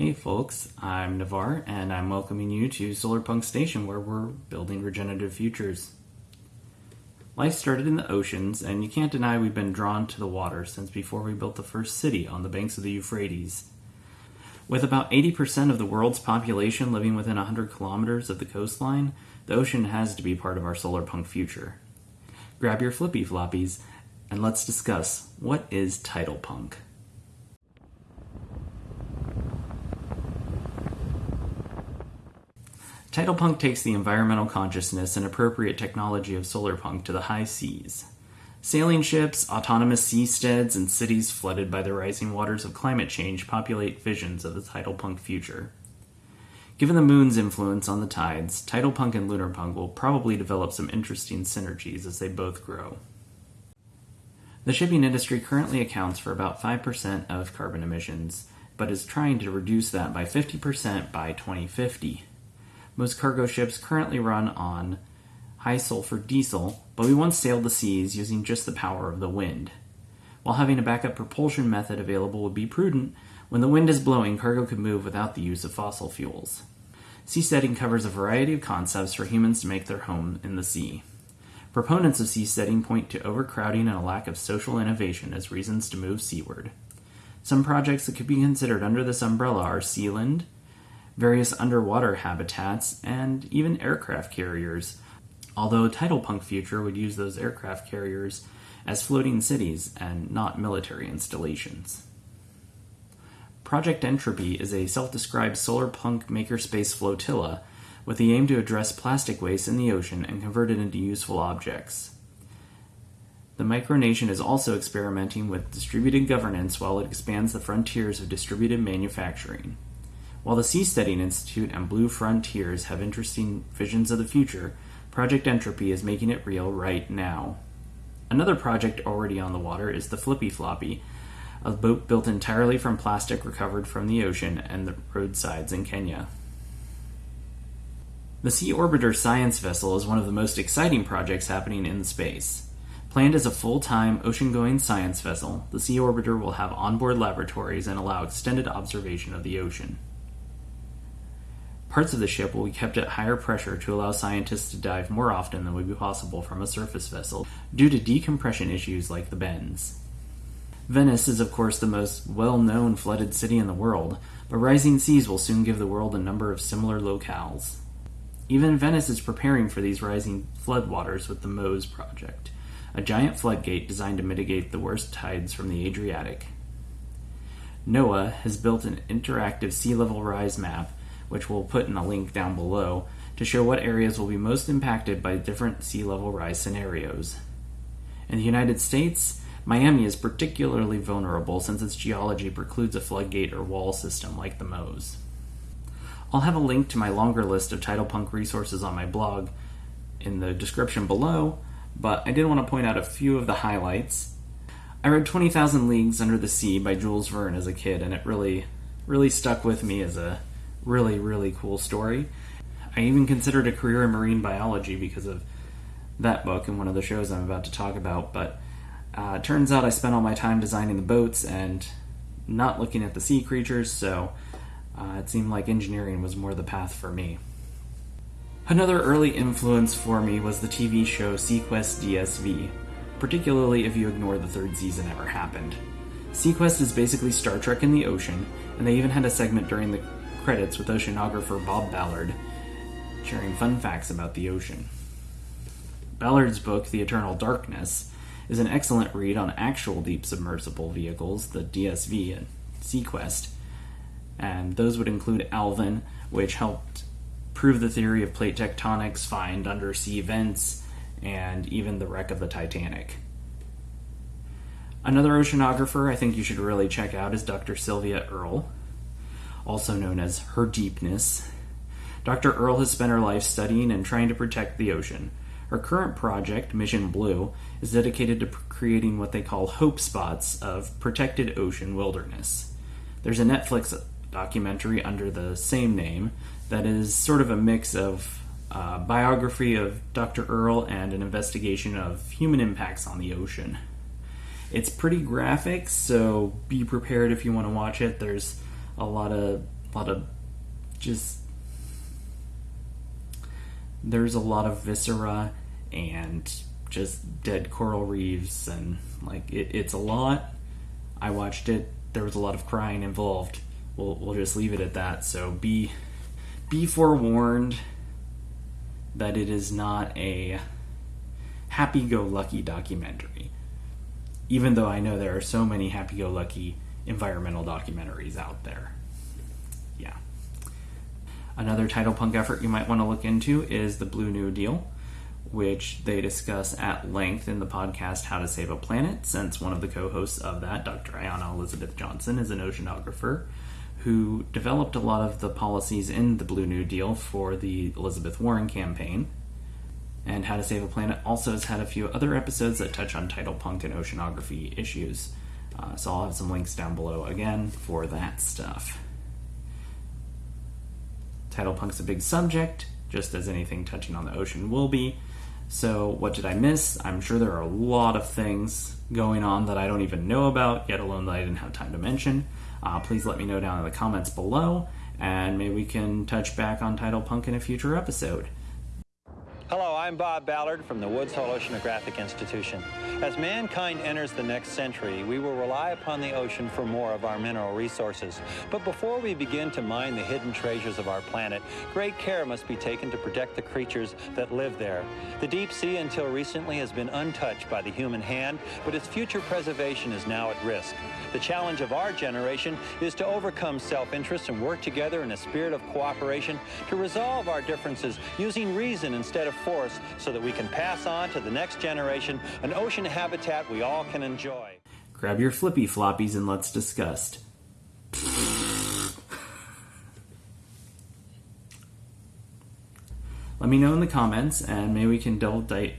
Hey folks, I'm Navar and I'm welcoming you to Solarpunk Station where we're building regenerative futures. Life started in the oceans, and you can't deny we've been drawn to the water since before we built the first city on the banks of the Euphrates. With about 80% of the world's population living within 100 kilometers of the coastline, the ocean has to be part of our solarpunk future. Grab your flippy floppies and let's discuss what is tidal punk. Tidal punk takes the environmental consciousness and appropriate technology of solarpunk to the high seas. Sailing ships, autonomous seasteads, and cities flooded by the rising waters of climate change populate visions of the tidal punk future. Given the moon's influence on the tides, tidal punk and lunar punk will probably develop some interesting synergies as they both grow. The shipping industry currently accounts for about 5% of carbon emissions, but is trying to reduce that by 50% by 2050. Most cargo ships currently run on high sulfur diesel, but we once sailed the seas using just the power of the wind. While having a backup propulsion method available would be prudent, when the wind is blowing, cargo could move without the use of fossil fuels. Seasteading covers a variety of concepts for humans to make their home in the sea. Proponents of seasteading point to overcrowding and a lack of social innovation as reasons to move seaward. Some projects that could be considered under this umbrella are Sealand, various underwater habitats, and even aircraft carriers, although Tidal Punk Future would use those aircraft carriers as floating cities and not military installations. Project Entropy is a self described solar punk makerspace flotilla with the aim to address plastic waste in the ocean and convert it into useful objects. The micronation is also experimenting with distributed governance while it expands the frontiers of distributed manufacturing. While the Seasteading Institute and Blue Frontiers have interesting visions of the future, Project Entropy is making it real right now. Another project already on the water is the Flipflopi, a boat built entirely from plastic recovered from the ocean and the roadsides in Kenya. The Sea Orbiter science vessel is one of the most exciting projects happening in space. Planned as a full time ocean going science vessel, the Sea Orbiter will have onboard laboratories and allow extended observation of the ocean. Parts of the ship will be kept at higher pressure to allow scientists to dive more often than would be possible from a surface vessel due to decompression issues like the bends. Venice is, of course, the most well known flooded city in the world, but rising seas will soon give the world a number of similar locales. Even Venice is preparing for these rising floodwaters with the MOSE project, a giant floodgate designed to mitigate the worst tides from the Adriatic. NOAA has built an interactive sea level rise map which we'll put in a link down below, to show what areas will be most impacted by different sea level rise scenarios. In the United States, Miami is particularly vulnerable since its geology precludes a floodgate or wall system like the MOSE. I'll have a link to my longer list of tidal punk resources on my blog in the description below, but I did want to point out a few of the highlights. I read 20,000 Leagues Under the Sea by Jules Verne as a kid, and it really, really stuck with me as a really, really cool story. I even considered a career in marine biology because of that book and one of the shows I'm about to talk about. But uh, turns out I spent all my time designing the boats and not looking at the sea creatures, so uh, it seemed like engineering was more the path for me. Another early influence for me was the TV show seaQuest DSV, particularly if you ignore the third season ever happened. seaQuest is basically Star Trek in the ocean, and they even had a segment during the credits with oceanographer Bob Ballard, sharing fun facts about the ocean. Ballard's book, The Eternal Darkness, is an excellent read on actual deep submersible vehicles, the DSV and seaQuest, and those would include Alvin, which helped prove the theory of plate tectonics, find undersea vents, and even the wreck of the Titanic. Another oceanographer I think you should really check out is Dr. Sylvia Earle also known as Her Deepness. Dr. Earle has spent her life studying and trying to protect the ocean. Her current project, Mission Blue, is dedicated to creating what they call hope spots of protected ocean wilderness. There's a Netflix documentary under the same name that is sort of a mix of a biography of Dr. Earle and an investigation of human impacts on the ocean. It's pretty graphic, so be prepared if you want to watch it. There's a lot of lot of just there's a lot of viscera and just dead coral reefs and like it, it's a lot. I watched it. There was a lot of crying involved. We'll we'll just leave it at that. So be be forewarned that it is not a happy-go-lucky documentary. Even though I know there are so many happy-go-lucky environmental documentaries out there. Yeah. Another tidal punk effort you might want to look into is the Blue New Deal, which they discuss at length in the podcast How to Save a Planet, since one of the co hosts of that, Dr. Ayana Elizabeth Johnson, is an oceanographer who developed a lot of the policies in the Blue New Deal for the Elizabeth Warren campaign. And How to Save a Planet also has had a few other episodes that touch on tidal punk and oceanography issues. Uh, so I'll have some links down below again for that stuff. Tidal punk's a big subject, just as anything touching on the ocean will be. So, what did I miss? I'm sure there are a lot of things going on that I don't even know about, yet alone that I didn't have time to mention. Uh, please let me know down in the comments below, and maybe we can touch back on Tidal Punk in a future episode. I'm Bob Ballard from the Woods Hole Oceanographic Institution. As mankind enters the next century, we will rely upon the ocean for more of our mineral resources. But before we begin to mine the hidden treasures of our planet, great care must be taken to protect the creatures that live there. The deep sea until recently has been untouched by the human hand, but its future preservation is now at risk. The challenge of our generation is to overcome self-interest and work together in a spirit of cooperation to resolve our differences using reason instead of force so that we can pass on to the next generation an ocean habitat we all can enjoy. Grab your flippy floppies and let's discuss. Let me know in the comments and maybe we can double date.